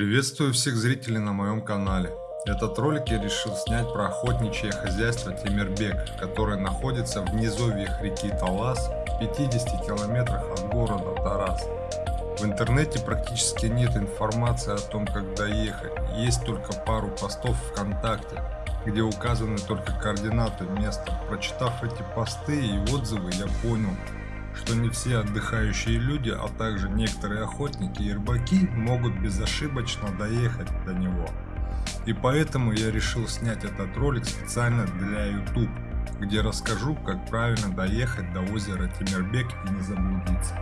Приветствую всех зрителей на моем канале. Этот ролик я решил снять про охотничье хозяйство Темирбек, которое находится в низовьях реки Талас, в 50 километрах от города Тарас. В интернете практически нет информации о том, как доехать, есть только пару постов ВКонтакте, где указаны только координаты места. Прочитав эти посты и отзывы, я понял, что не все отдыхающие люди, а также некоторые охотники и рыбаки могут безошибочно доехать до него. И поэтому я решил снять этот ролик специально для YouTube, где расскажу, как правильно доехать до озера Тимирбек и не заблудиться.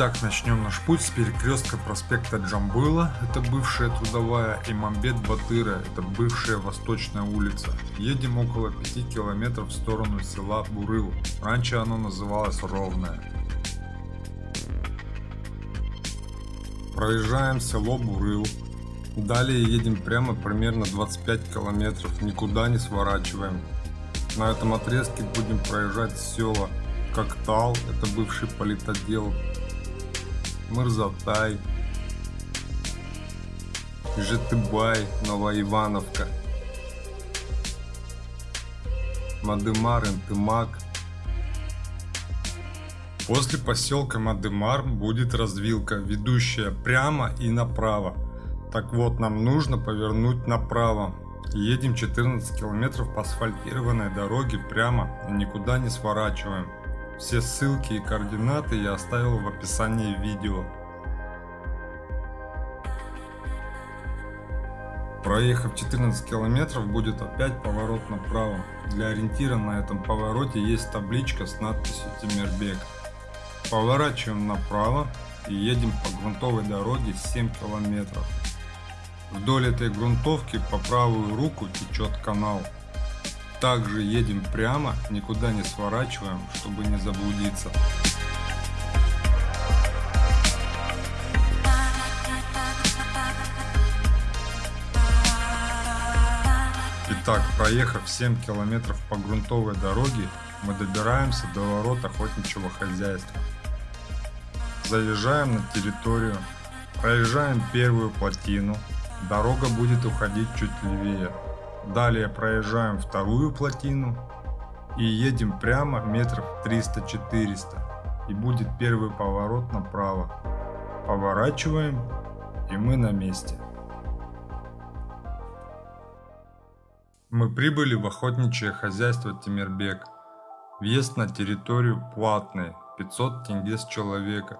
Итак, начнем наш путь с перекрестка проспекта Джамбыла, это бывшая Трудовая, и Мамбет Батыра, это бывшая Восточная улица. Едем около 5 километров в сторону села Бурыл, раньше оно называлось Ровное. Проезжаем село Бурыл, далее едем прямо примерно 25 километров, никуда не сворачиваем. На этом отрезке будем проезжать села Коктал, это бывший политотдел, Мырзатай, Житыбай, Новоивановка, Мадымар, Интымак. После поселка Мадымар будет развилка, ведущая прямо и направо. Так вот, нам нужно повернуть направо. Едем 14 километров по асфальтированной дороге прямо никуда не сворачиваем. Все ссылки и координаты я оставил в описании видео. Проехав 14 километров будет опять поворот направо. Для ориентира на этом повороте есть табличка с надписью Тимирбек. Поворачиваем направо и едем по грунтовой дороге 7 километров. Вдоль этой грунтовки по правую руку течет канал. Также едем прямо, никуда не сворачиваем, чтобы не заблудиться. Итак, проехав 7 километров по грунтовой дороге, мы добираемся до ворот охотничьего хозяйства. Заезжаем на территорию, проезжаем первую плотину, дорога будет уходить чуть левее. Далее проезжаем вторую плотину и едем прямо метров 300-400 и будет первый поворот направо. Поворачиваем и мы на месте. Мы прибыли в охотничье хозяйство Тимирбек. Въезд на территорию платный, 500 тенге с человека.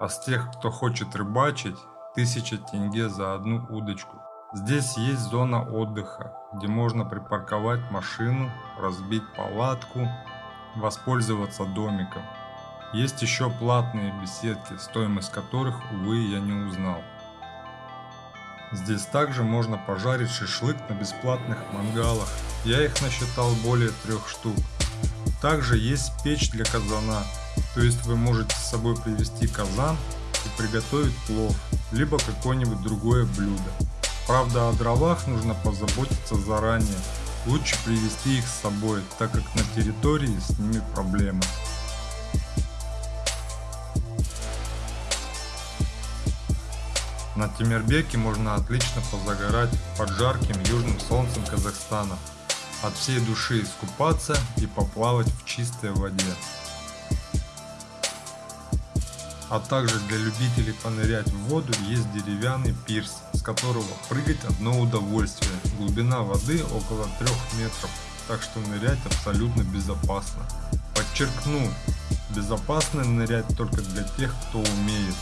А с тех, кто хочет рыбачить, 1000 тенге за одну удочку. Здесь есть зона отдыха, где можно припарковать машину, разбить палатку, воспользоваться домиком. Есть еще платные беседки, стоимость которых, увы, я не узнал. Здесь также можно пожарить шашлык на бесплатных мангалах. Я их насчитал более трех штук. Также есть печь для казана, то есть вы можете с собой привезти казан и приготовить плов, либо какое-нибудь другое блюдо. Правда, о дровах нужно позаботиться заранее. Лучше привезти их с собой, так как на территории с ними проблемы. На Тимирбеке можно отлично позагорать под жарким южным солнцем Казахстана. От всей души искупаться и поплавать в чистой воде а также для любителей понырять в воду есть деревянный пирс, которого прыгать одно удовольствие. Глубина воды около 3 метров, так что нырять абсолютно безопасно. Подчеркну, безопасно нырять только для тех, кто умеет.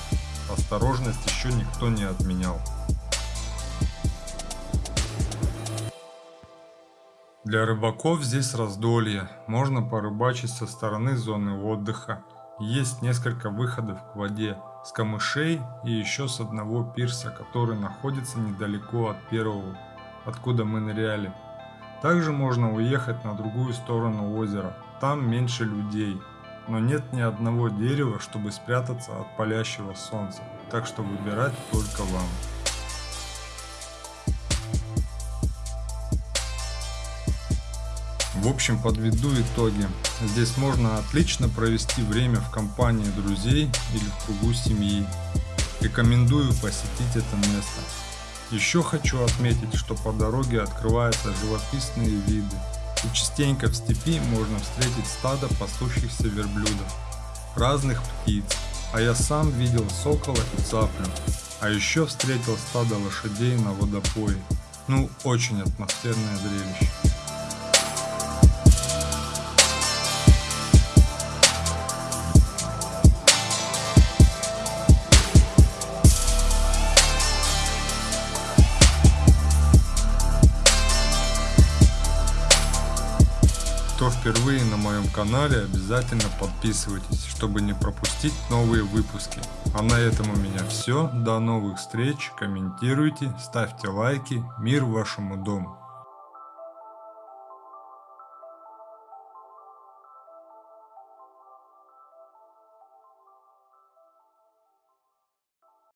Осторожность еще никто не отменял. Для рыбаков здесь раздолье, можно порыбачить со стороны зоны отдыха, есть несколько выходов к воде с камышей и еще с одного пирса, который находится недалеко от первого, откуда мы ныряли. Также можно уехать на другую сторону озера, там меньше людей, но нет ни одного дерева, чтобы спрятаться от палящего солнца, так что выбирать только вам. В общем, подведу итоги. Здесь можно отлично провести время в компании друзей или в кругу семьи. Рекомендую посетить это место. Еще хочу отметить, что по дороге открываются живописные виды. И частенько в степи можно встретить стадо пасущихся верблюдов, разных птиц, а я сам видел сокола и цаплю. А еще встретил стадо лошадей на водопое. Ну, очень атмосферное зрелище. Кто впервые на моем канале, обязательно подписывайтесь, чтобы не пропустить новые выпуски. А на этом у меня все. До новых встреч. Комментируйте, ставьте лайки. Мир вашему дому.